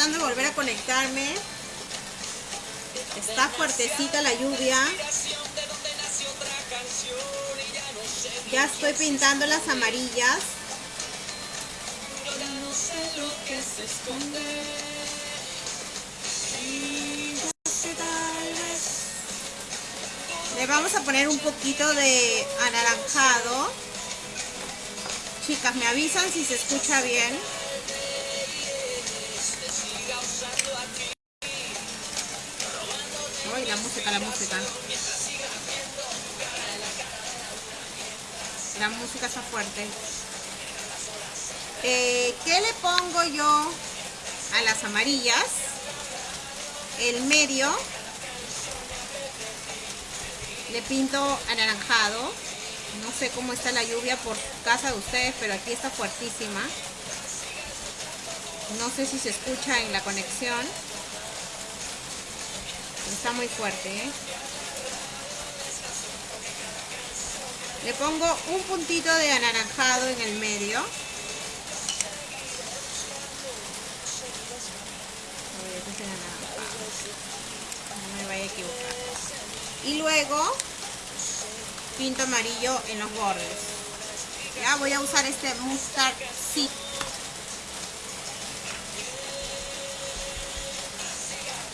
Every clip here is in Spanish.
Tratando de volver a conectarme. Está fuertecita la lluvia. Ya estoy pintando las amarillas. Le vamos a poner un poquito de anaranjado. Chicas, me avisan si se escucha bien. Música, la música. La música está fuerte. Eh, ¿Qué le pongo yo a las amarillas? El medio le pinto anaranjado no sé cómo está la lluvia por casa de ustedes pero aquí está fuertísima no sé si se escucha en la conexión está muy fuerte ¿eh? le pongo un puntito de anaranjado en el medio. No me vaya a equivocar. Y luego pinto amarillo en los bordes. Ya voy a usar este mustard seed.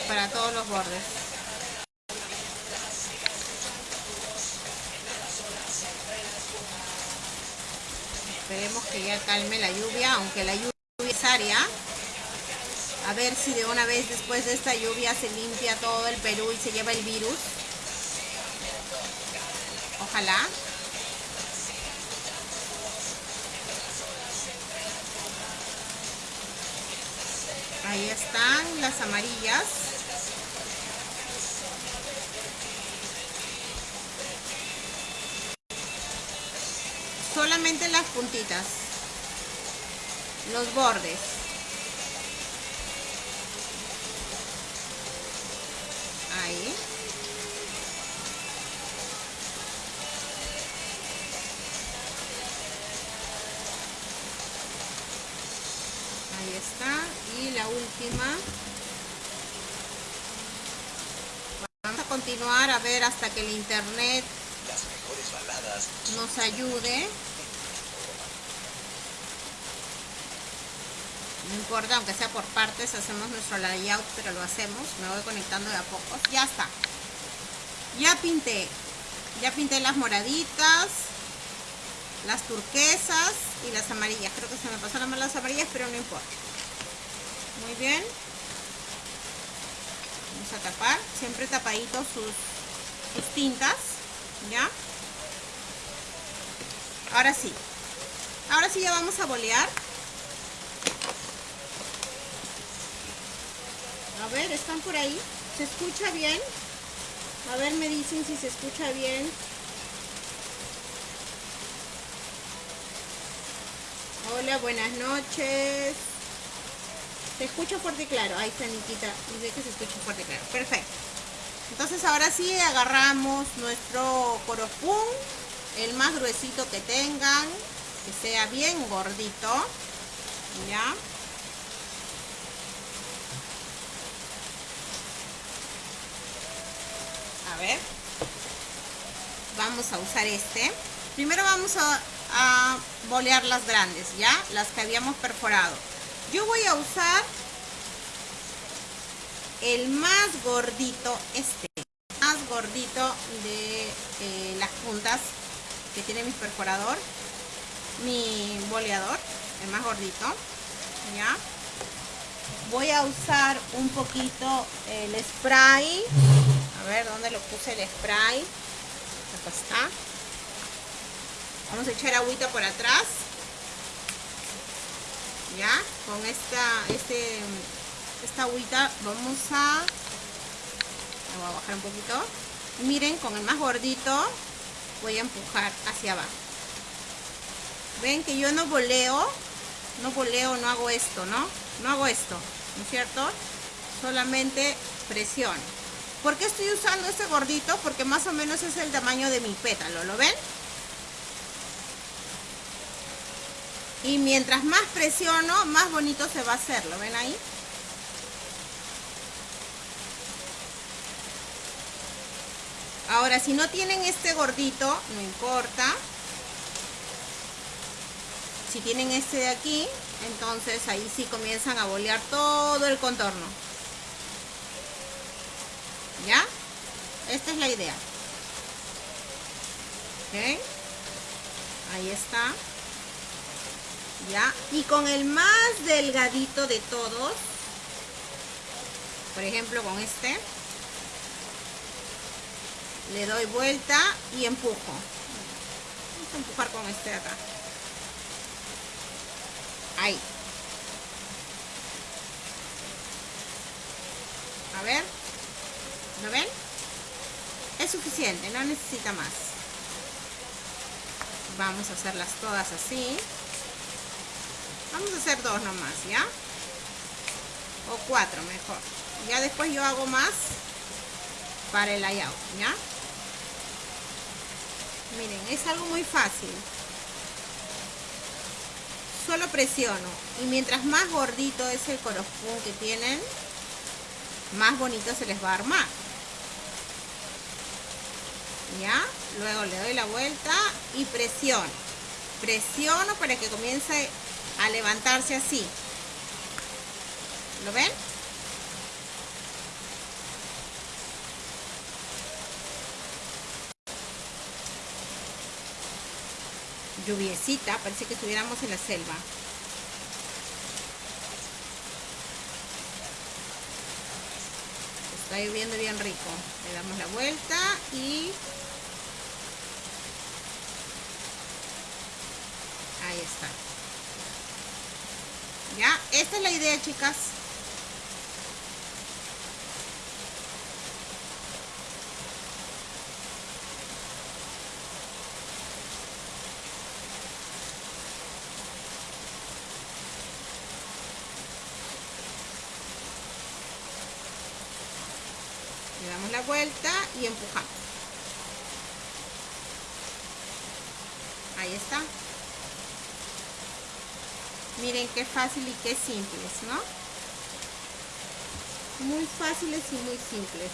Para todos los bordes esperemos que ya calme la lluvia aunque la lluvia es área a ver si de una vez después de esta lluvia se limpia todo el Perú y se lleva el virus ojalá. Ahí están las amarillas. Solamente las puntitas. Los bordes. Ahí. está y la última vamos a continuar a ver hasta que el internet nos ayude importa aunque sea por partes hacemos nuestro layout pero lo hacemos me voy conectando de a poco. Ya está. Ya pinté. Ya pinté las moraditas las turquesas y las amarillas. Creo que se me pasaron más las amarillas pero no importa. Muy bien. Vamos a tapar. Siempre tapaditos sus, sus tintas ya ahora sí. Ahora sí ya vamos a bolear a ver están por ahí se escucha bien a ver me dicen si se escucha bien Hola, buenas noches. Se escucha fuerte y claro. Ahí está Nikita. Dice que se escucha fuerte y claro. Perfecto. Entonces ahora sí agarramos nuestro coropún. El más gruesito que tengan. Que sea bien gordito. Ya. Ver. Vamos a usar este. Primero vamos a bolear las grandes, ¿ya? Las que habíamos perforado. Yo voy a usar el más gordito, este, más gordito de eh, las puntas que tiene mi perforador, mi boleador, el más gordito, ¿ya? Voy a usar un poquito el spray, ver dónde lo puse el spray, acá está, Vamos a echar agüita por atrás. Ya, con esta, este, esta agüita vamos a... voy a bajar un poquito. Miren, con el más gordito voy a empujar hacia abajo. Ven que yo no voleo, no voleo, no hago esto, ¿no? No hago esto, ¿no es cierto? Solamente presión. ¿Por qué estoy usando este gordito? Porque más o menos es el tamaño de mi pétalo, ¿lo ven? Y mientras más presiono, más bonito se va a hacer, ¿lo ven ahí? Ahora, si no tienen este gordito, no importa. Si tienen este de aquí, entonces ahí sí comienzan a bolear todo el contorno. ¿Ya? Esta es la idea. ¿Ok? Ahí está. ¿Ya? Y con el más delgadito de todos, por ejemplo con este, le doy vuelta y empujo. Vamos a empujar con este de acá. Ahí. A ver. ¿Lo ven? Es suficiente, no necesita más. Vamos a hacerlas todas así. Vamos a hacer dos nomás, ¿ya? O cuatro mejor. Ya después yo hago más para el layout, ¿ya? Miren, es algo muy fácil. Solo presiono. Y mientras más gordito es el corospún que tienen, más bonito se les va a armar. ¿Ya? Luego le doy la vuelta y presiono. Presiono para que comience a levantarse así. ¿Lo ven? lluviecita, parece que estuviéramos en la selva. Está lloviendo bien rico. Le damos la vuelta y... Ahí. Ya, esta es la idea, chicas. le damos la vuelta y empujamos ahí está miren qué fácil y qué simples ¿no? muy fáciles y muy simples.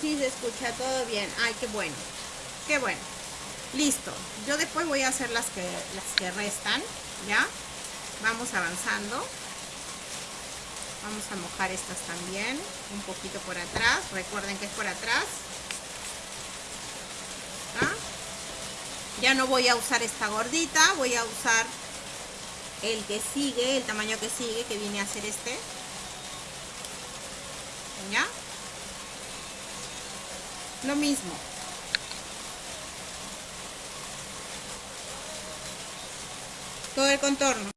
Si se escucha todo bien. Ay qué bueno. Qué bueno. Listo. Yo después voy a hacer las que las que restan ya vamos avanzando. Vamos a mojar estas también un poquito por atrás. Recuerden que es por atrás ya no voy a usar esta gordita voy a usar el que sigue el tamaño que sigue que viene a ser este. Ya lo mismo. Todo el contorno.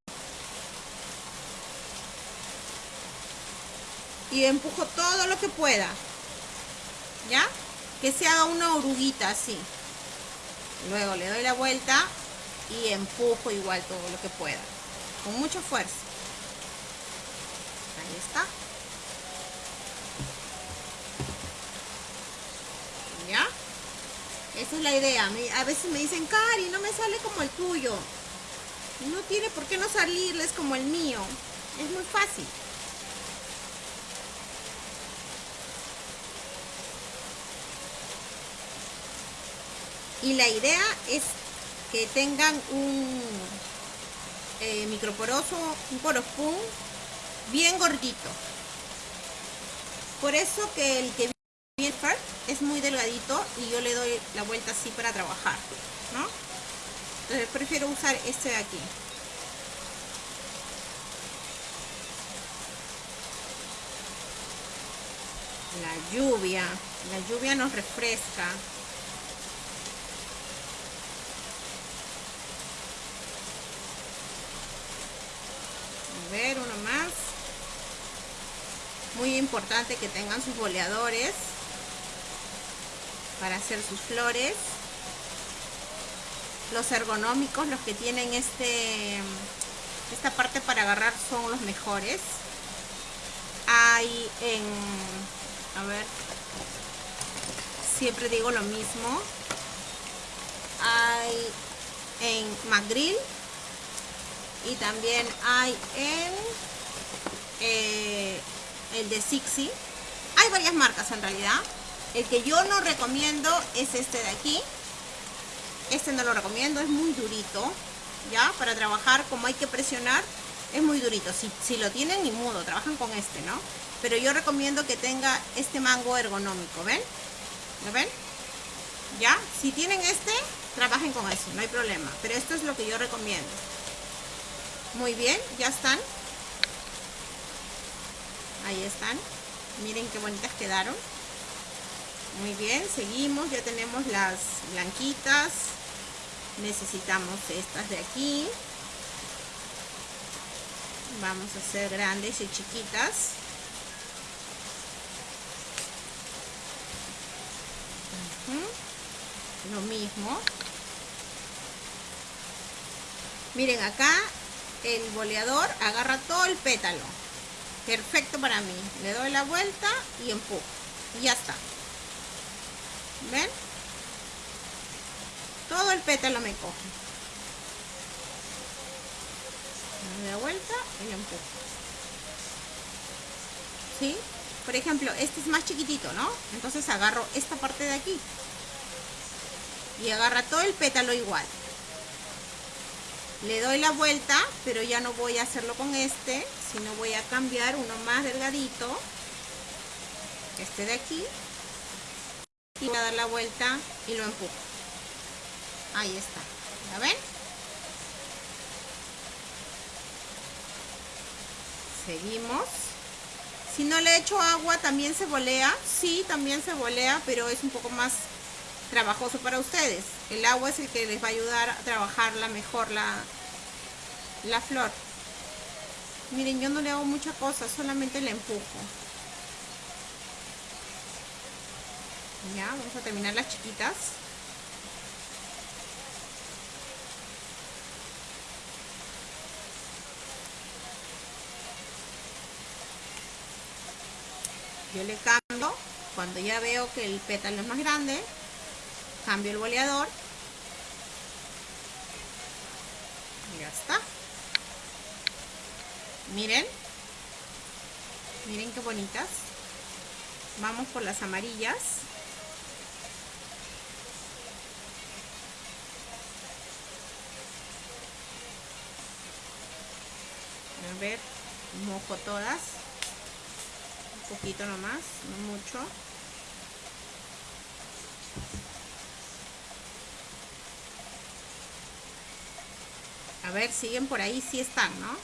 Y empujo todo lo que pueda. ¿ya? que se haga una oruguita así luego le doy la vuelta y empujo igual todo lo que pueda. Con mucha fuerza ahí está. ¿ya? esa es la idea. A veces me dicen Cari no me sale como el tuyo no tiene por qué no salirles como el mío. Es muy fácil y la idea es que tengan un eh, microporoso, un porospun bien gordito. Por eso que el que viene es muy delgadito y yo le doy la vuelta así para trabajar, ¿no? Entonces prefiero usar este de aquí. La lluvia, la lluvia nos refresca, ver uno más muy importante que tengan sus boleadores para hacer sus flores. Los ergonómicos los que tienen este esta parte para agarrar son los mejores. Hay en a ver siempre digo lo mismo. Hay en McGrill y también hay en eh, el de Sixi. Hay varias marcas en realidad. El que yo no recomiendo es este de aquí. Este no lo recomiendo, es muy durito. Ya, para trabajar como hay que presionar, es muy durito. Si, si lo tienen, ni mudo, trabajan con este, ¿no? Pero yo recomiendo que tenga este mango ergonómico, ¿ven? ¿Lo ven? ¿Ya? Si tienen este, trabajen con eso, no hay problema. Pero esto es lo que yo recomiendo. Muy bien, ya están. Ahí están. Miren qué bonitas quedaron. Muy bien, seguimos. Ya tenemos las blanquitas. Necesitamos estas de aquí. Vamos a hacer grandes y chiquitas. Lo mismo. Miren acá el boleador agarra todo el pétalo. Perfecto para mí. Le doy la vuelta y empujo. Y ya está. ¿Ven? Todo el pétalo me coge. Le doy la vuelta y empujo. ¿Sí? Por ejemplo, este es más chiquitito, ¿no? Entonces agarro esta parte de aquí. Y agarra todo el pétalo igual le doy la vuelta pero ya no voy a hacerlo con este sino voy a cambiar uno más delgadito este de aquí y voy a dar la vuelta y lo empujo ahí está ¿ya ven? seguimos si no le echo agua también se volea sí también se volea pero es un poco más trabajoso para ustedes. El agua es el que les va a ayudar a trabajarla mejor la, la flor. Miren, yo no le hago mucha cosa, solamente le empujo. Ya, vamos a terminar las chiquitas. Yo le cambio cuando ya veo que el pétalo es más grande cambio el boleador y ya está miren. Miren qué bonitas. Vamos por las amarillas. A ver mojo todas. Un poquito nomás no mucho. A ver, siguen por ahí, sí están, ¿no?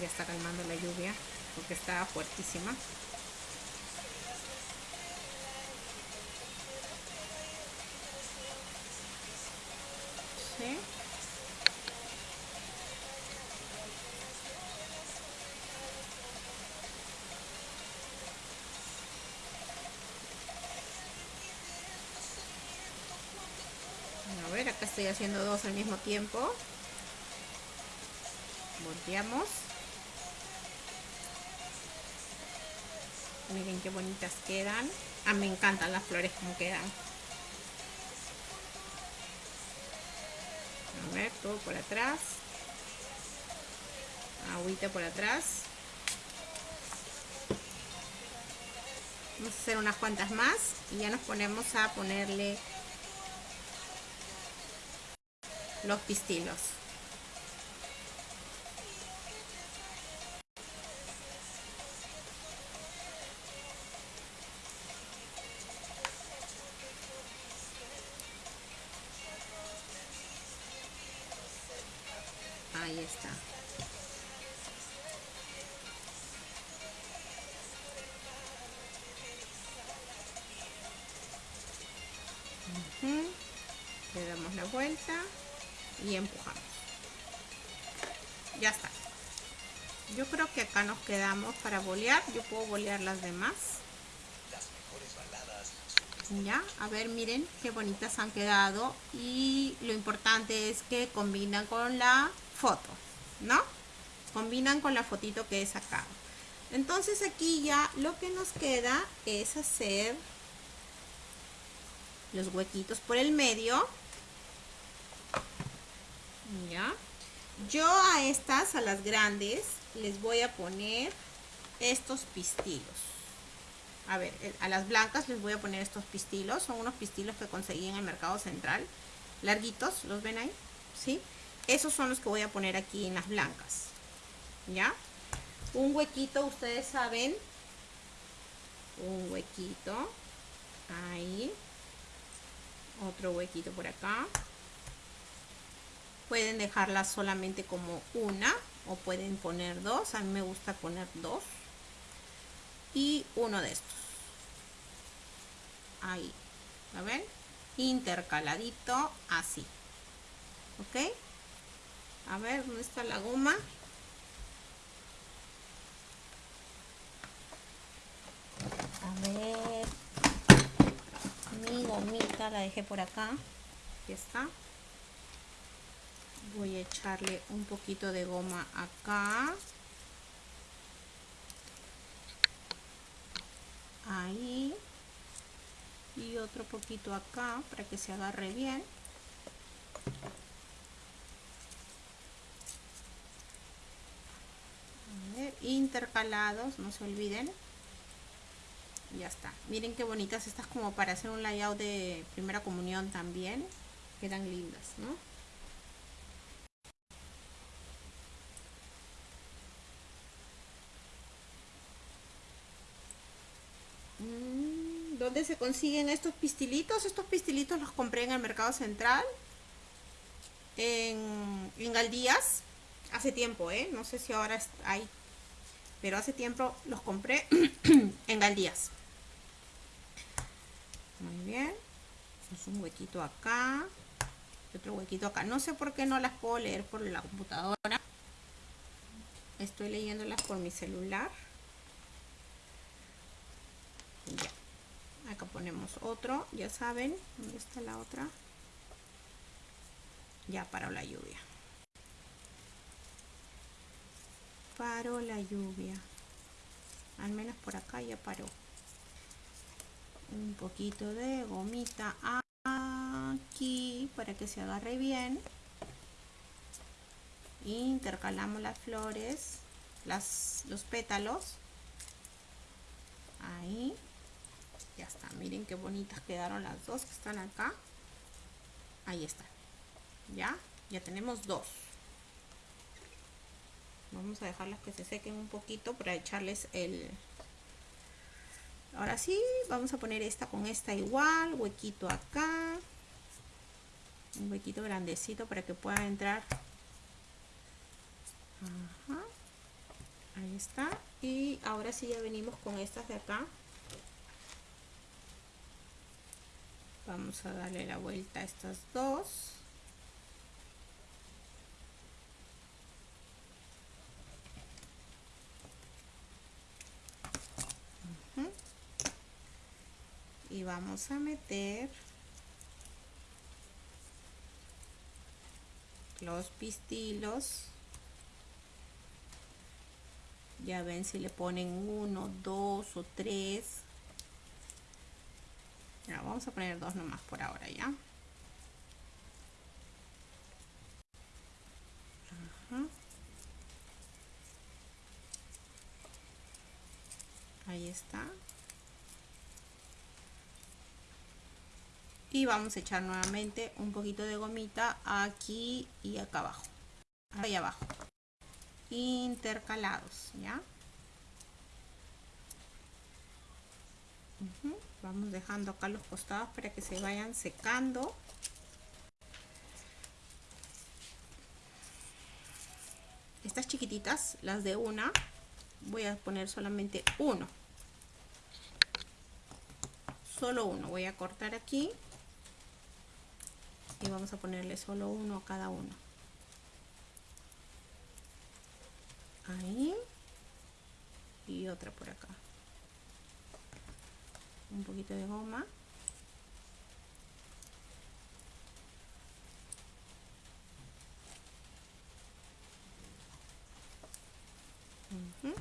Ya está calmando la lluvia porque está fuertísima. ¿Sí? acá estoy haciendo dos al mismo tiempo volteamos miren qué bonitas quedan. Ah, me encantan las flores como quedan. A ver todo por atrás. Agüita por atrás. Vamos a hacer unas cuantas más y ya nos ponemos a ponerle los pistilos. Y empujamos ya está yo creo que acá nos quedamos para bolear yo puedo bolear las demás ya a ver miren qué bonitas han quedado y lo importante es que combinan con la foto, ¿no? Combinan con la fotito que he sacado. Entonces aquí ya lo que nos queda es hacer los huequitos por el medio. Ya. Yo a estas, a las grandes, les voy a poner estos pistilos. A ver, a las blancas les voy a poner estos pistilos. Son unos pistilos que conseguí en el mercado central. Larguitos, ¿los ven ahí? ¿Sí? Esos son los que voy a poner aquí en las blancas. ¿Ya? Un huequito, ustedes saben. Un huequito. Ahí. Otro huequito por acá. Pueden dejarla solamente como una o pueden poner dos. A mí me gusta poner dos. Y uno de estos. Ahí. ¿La ven? Intercaladito así. ¿Ok? A ver, ¿dónde está la goma? A ver. Mi gomita la dejé por acá. Aquí está voy a echarle un poquito de goma acá. Ahí. Y otro poquito acá para que se agarre bien. Intercalados no se olviden. Ya está. Miren qué bonitas estas como para hacer un layout de primera comunión también. Quedan lindas no ¿Dónde se consiguen estos pistilitos? Estos pistilitos los compré en el Mercado Central. En, en Galdías. Hace tiempo, ¿eh? No sé si ahora hay. Pero hace tiempo los compré en Galdías. Muy bien. Es un huequito acá. otro huequito acá. No sé por qué no las puedo leer por la computadora. Estoy leyéndolas por mi celular. Ya acá ponemos otro ya saben dónde está la otra ya paró la lluvia. Paró la lluvia. Al menos por acá ya paró. Un poquito de gomita aquí para que se agarre bien. Intercalamos las flores las, los pétalos. Ahí ya está miren qué bonitas quedaron las dos que están acá. Ahí están ya ya tenemos dos. Vamos a dejarlas que se sequen un poquito para echarles el ahora sí vamos a poner esta con esta igual huequito acá. Un huequito grandecito para que pueda entrar. Ahí está. Y ahora sí ya venimos con estas de acá vamos a darle la vuelta a estas dos. Y vamos a meter los pistilos. Ya ven si le ponen uno dos o tres vamos a poner dos nomás por ahora ya. Ahí está. Y vamos a echar nuevamente un poquito de gomita aquí y acá abajo. Ahí abajo. Intercalados, ¿ya? Vamos dejando acá los costados para que se vayan secando. Estas chiquititas las de una voy a poner solamente uno. Solo uno voy a cortar aquí y vamos a ponerle solo uno a cada uno. Ahí y otra por acá un poquito de goma uh -huh.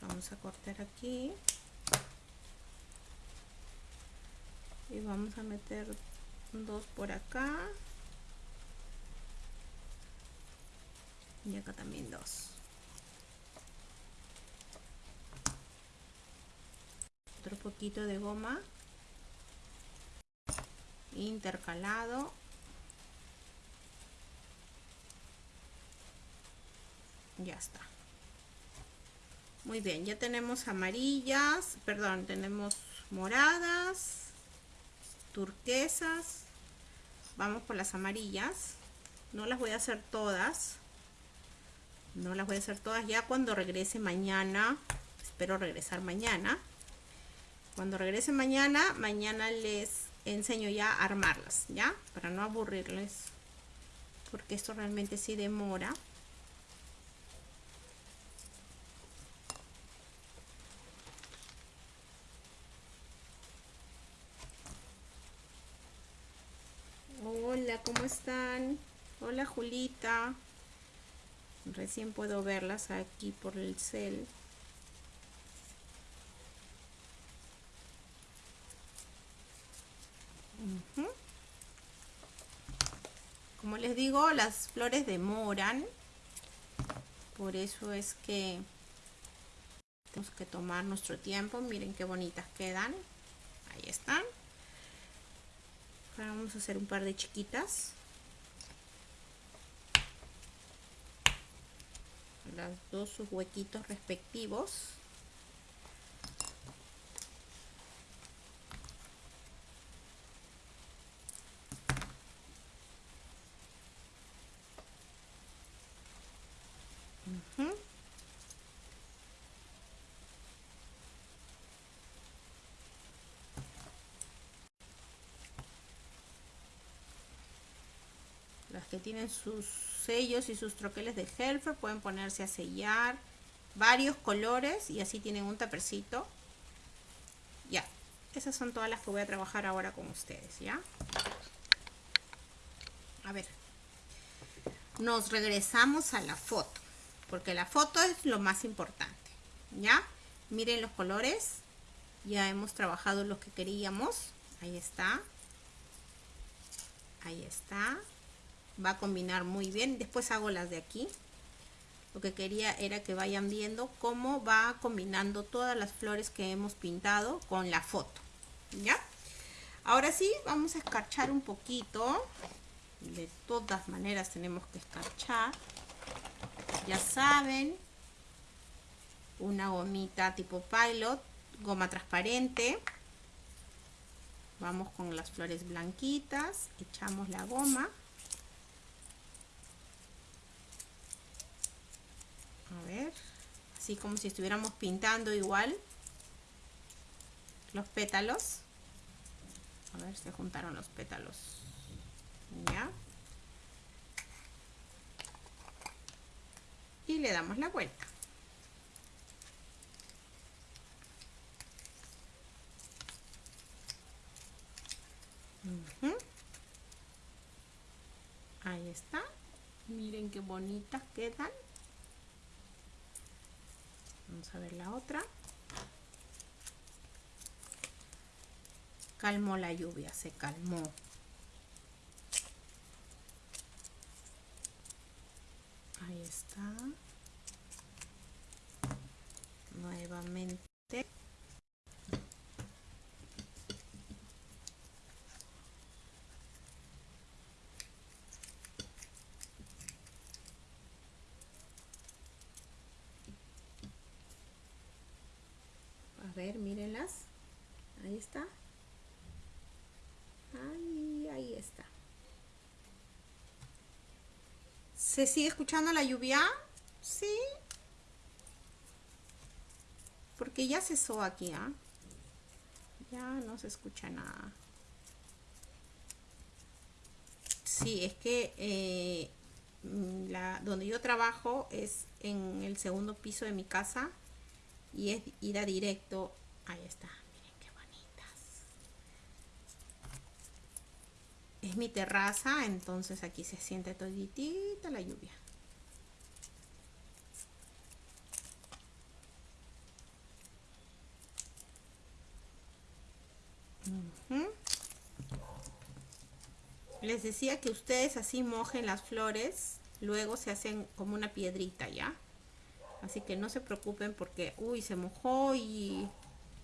Vamos a cortar aquí y vamos a meter dos por acá. Y acá también dos. Otro poquito de goma. Intercalado. Ya está. Muy bien ya tenemos amarillas perdón tenemos moradas turquesas. Vamos por las amarillas. No las voy a hacer todas. No las voy a hacer todas. Ya cuando regrese mañana espero regresar mañana. Cuando regrese mañana mañana les enseño ya a armarlas ya para no aburrirles porque esto realmente sí demora Hola, ¿cómo están? Hola Julita. Recién puedo verlas aquí por el cel. Como les digo, las flores demoran. Por eso es que tenemos que tomar nuestro tiempo. Miren qué bonitas quedan. Ahí están. Ahora vamos a hacer un par de chiquitas. Las dos sus huequitos respectivos. Las que tienen sus sellos y sus troqueles de Helfer pueden ponerse a sellar varios colores y así tienen un tapercito. Ya, esas son todas las que voy a trabajar ahora con ustedes, ¿ya? A ver, nos regresamos a la foto, porque la foto es lo más importante, ¿ya? Miren los colores, ya hemos trabajado los que queríamos, ahí está, ahí está, va a combinar muy bien, después hago las de aquí, lo que quería era que vayan viendo cómo va combinando todas las flores que hemos pintado con la foto, ¿ya? Ahora sí, vamos a escarchar un poquito, de todas maneras tenemos que escarchar, ya saben, una gomita tipo pilot, goma transparente, vamos con las flores blanquitas, echamos la goma, a ver. Así como si estuviéramos pintando igual. Los pétalos. A ver se juntaron los pétalos. Ya. Y le damos la vuelta. Ahí está. Miren qué bonitas quedan Vamos a ver la otra. Calmó la lluvia, se calmó. Ahí está. Nuevamente. ver, mírenlas. Ahí está. Ahí, ahí está. ¿Se sigue escuchando la lluvia? Sí. Porque ya cesó aquí, ¿ah? Ya no se escucha nada. Sí, es que eh, la, donde yo trabajo es en el segundo piso de mi casa y es ir a directo ahí está miren qué bonitas es mi terraza entonces aquí se siente la lluvia. Les decía que ustedes así mojen las flores, luego se hacen como una piedrita, ¿ya? Así que no se preocupen porque, uy, se mojó y,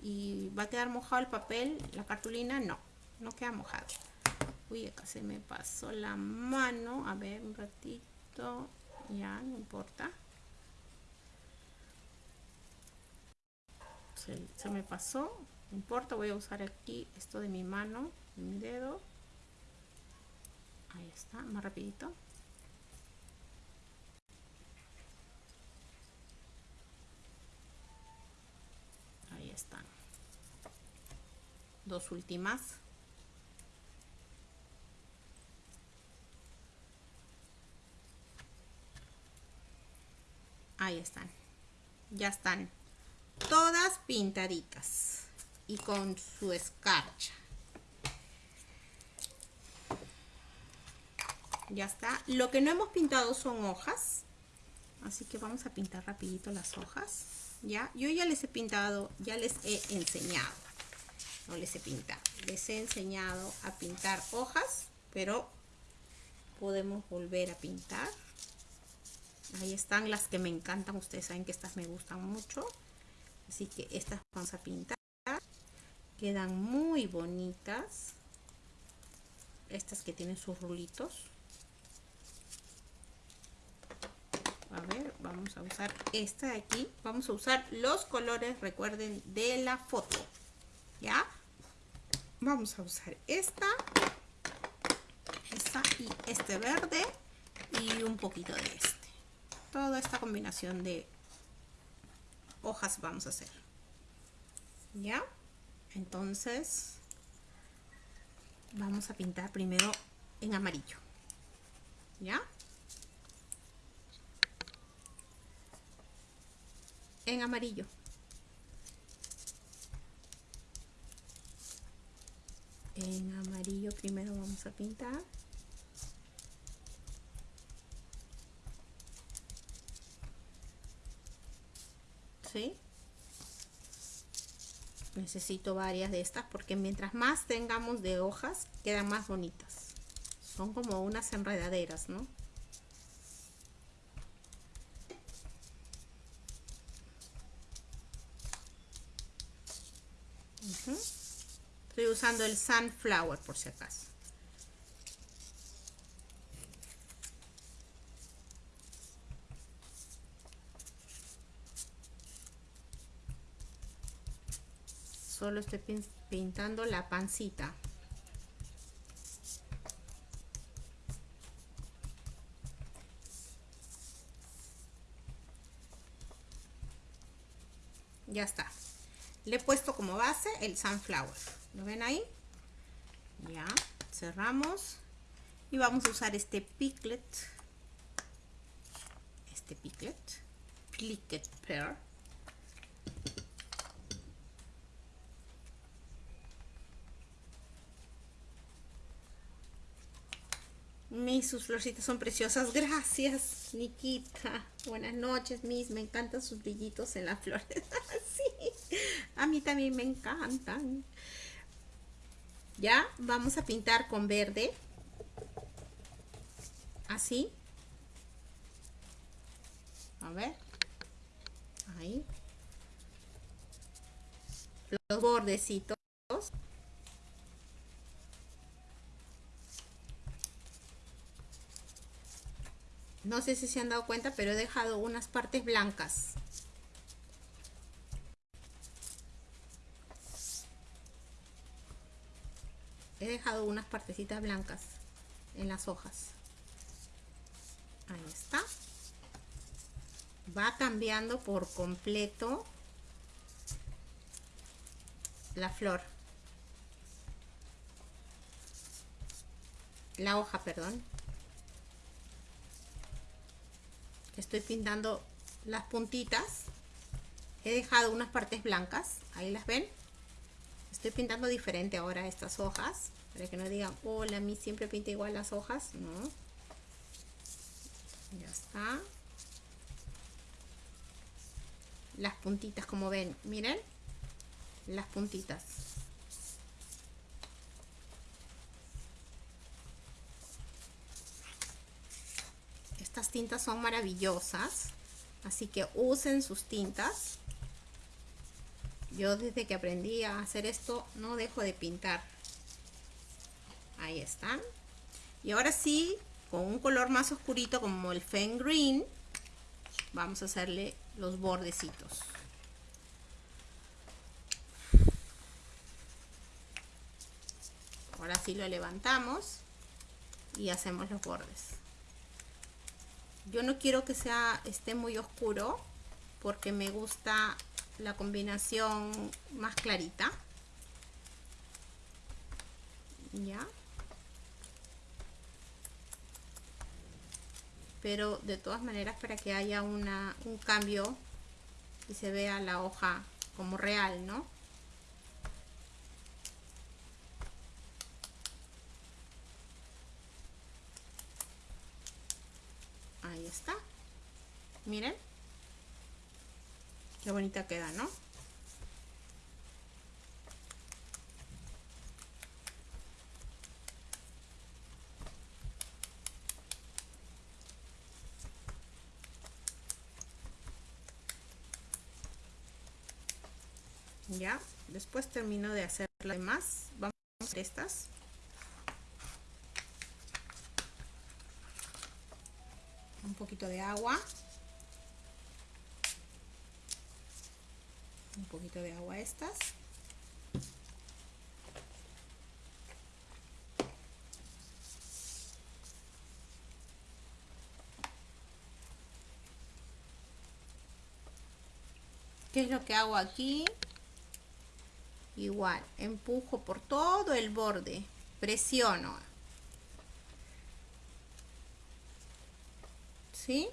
y va a quedar mojado el papel, la cartulina, no, no queda mojado. Uy, acá se me pasó la mano, a ver, un ratito ya, no importa. Se, se me pasó, no importa, voy a usar aquí esto de mi mano, de mi dedo. Ahí está, más rapidito. Ahí están. Dos últimas. Ahí están. Ya están todas pintaditas y con su escarcha. ya está lo que no hemos pintado son hojas así que vamos a pintar rapidito las hojas ya yo ya les he pintado ya les he enseñado no les he pintado les he enseñado a pintar hojas pero podemos volver a pintar ahí están las que me encantan ustedes saben que estas me gustan mucho. Así que estas vamos a pintar. Quedan muy bonitas. Estas que tienen sus rulitos. A ver vamos a usar esta de aquí. Vamos a usar los colores recuerden de la foto. Ya vamos a usar esta esta y este verde y un poquito de este toda esta combinación de hojas vamos a hacer ya entonces vamos a pintar primero en amarillo ya en amarillo. En amarillo primero vamos a pintar. ¿Sí? Necesito varias de estas porque mientras más tengamos de hojas, quedan más bonitas. Son como unas enredaderas, ¿no? Estoy usando el Sunflower por si acaso. Solo estoy pintando la pancita. Ya está. Le he puesto como base el sunflower. Lo ven ahí ya cerramos. Y vamos a usar este piglet. Este piglet. Piglet pear Mis, sus florcitas son preciosas. Gracias, Nikita. Buenas noches, mis. Me encantan sus brillitos en las flores. sí, a mí también me encantan. Ya, vamos a pintar con verde. Así. A ver. Ahí. Los bordecitos. No sé si se han dado cuenta, pero he dejado unas partes blancas. He dejado unas partecitas blancas en las hojas. Ahí está. Va cambiando por completo la flor. La hoja, perdón. Estoy pintando las puntitas. He dejado unas partes blancas ahí las ven. Estoy pintando diferente ahora estas hojas para que no digan hola a mí siempre pinta igual las hojas no ya está. Las puntitas como ven miren las puntitas tintas son maravillosas. Así que usen sus tintas. Yo desde que aprendí a hacer esto no dejo de pintar. Ahí están. Y ahora sí, con un color más oscurito como el Fen Green, vamos a hacerle los bordecitos. Ahora sí lo levantamos y hacemos los bordes. Yo no quiero que sea esté muy oscuro porque me gusta la combinación más clarita. Ya. Pero de todas maneras para que haya una, un cambio y se vea la hoja como real, ¿no? Ahí Miren. Qué bonita queda, ¿no? Ya, después termino de hacer las demás. Vamos a hacer estas. Un poquito de agua. un poquito de agua estas ¿Qué es lo que hago aquí? Igual, empujo por todo el borde, presiono. ¿Sí?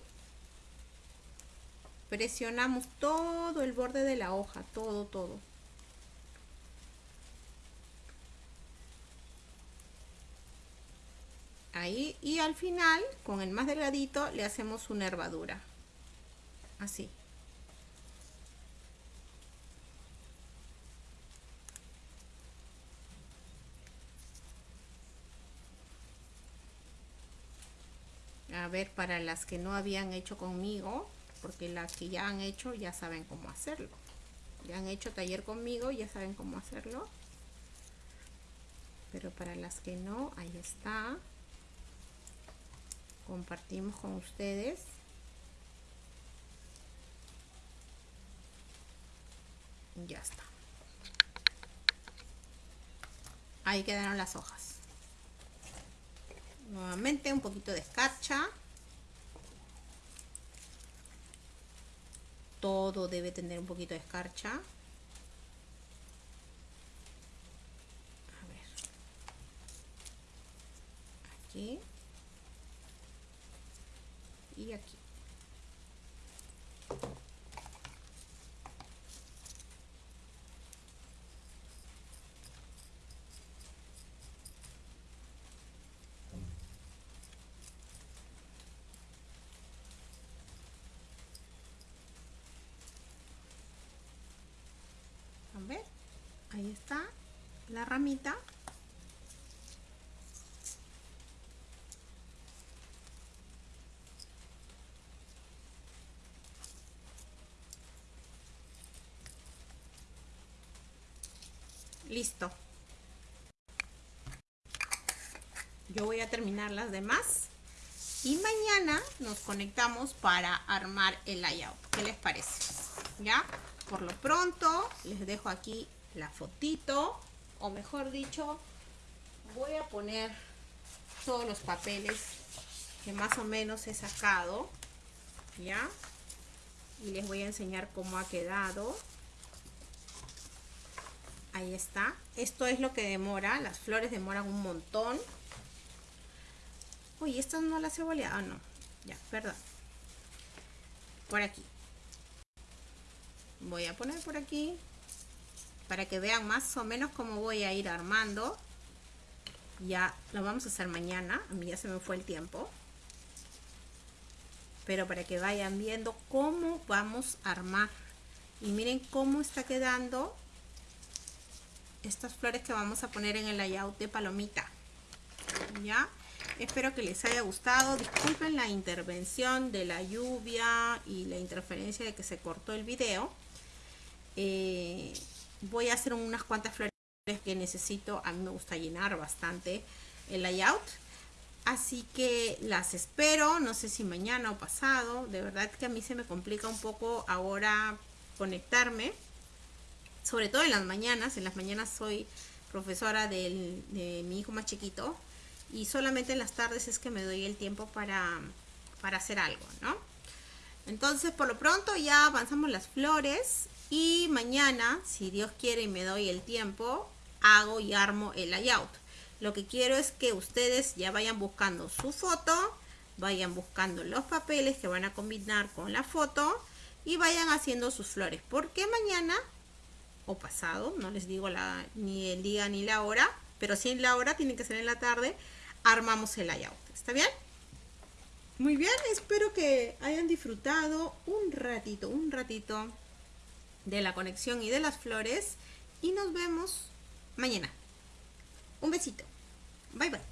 presionamos todo el borde de la hoja, todo, todo. Ahí, y al final, con el más delgadito, le hacemos una hervadura. Así. Ver, para las que no habían hecho conmigo, porque las que ya han hecho ya saben cómo hacerlo. Ya han hecho taller conmigo, ya saben cómo hacerlo. Pero para las que no, ahí está. Compartimos con ustedes. Ya está. Ahí quedaron las hojas. Nuevamente un poquito de escarcha. Todo debe tener un poquito de escarcha. A ver. Aquí. Y aquí. ahí está ramita listo yo voy a terminar las demás y mañana nos conectamos para armar el layout ¿qué les parece? ¿ya? por lo pronto les dejo aquí la fotito o mejor dicho voy a poner todos los papeles que más o menos he sacado ya y les voy a enseñar cómo ha quedado. Ahí está. Esto es lo que demora las flores demoran un montón. Uy estas no las he boleado ah, no. Ya perdón. Por aquí. Voy a poner por aquí para que vean más o menos cómo voy a ir armando. Ya lo vamos a hacer mañana, a mí ya se me fue el tiempo. Pero para que vayan viendo cómo vamos a armar. Y miren cómo está quedando estas flores que vamos a poner en el layout de palomita. ¿Ya? espero que les haya gustado. Disculpen la intervención de la lluvia y la interferencia de que se cortó el video. Eh, voy a hacer unas cuantas flores que necesito. A mí me gusta llenar bastante el layout. Así que las espero, no sé si mañana o pasado. De verdad que a mí se me complica un poco ahora conectarme. Sobre todo en las mañanas. En las mañanas soy profesora de mi hijo más chiquito. Y solamente en las tardes es que me doy el tiempo para, para hacer algo, ¿no? Entonces, por lo pronto ya avanzamos las flores. Y mañana, si Dios quiere y me doy el tiempo, hago y armo el layout. Lo que quiero es que ustedes ya vayan buscando su foto, vayan buscando los papeles que van a combinar con la foto y vayan haciendo sus flores. Porque mañana o pasado, no les digo la, ni el día ni la hora, pero si en la hora, tiene que ser en la tarde, armamos el layout. ¿Está bien? Muy bien, espero que hayan disfrutado un ratito, un ratito de la conexión y de las flores y nos vemos mañana. Un besito. Bye bye.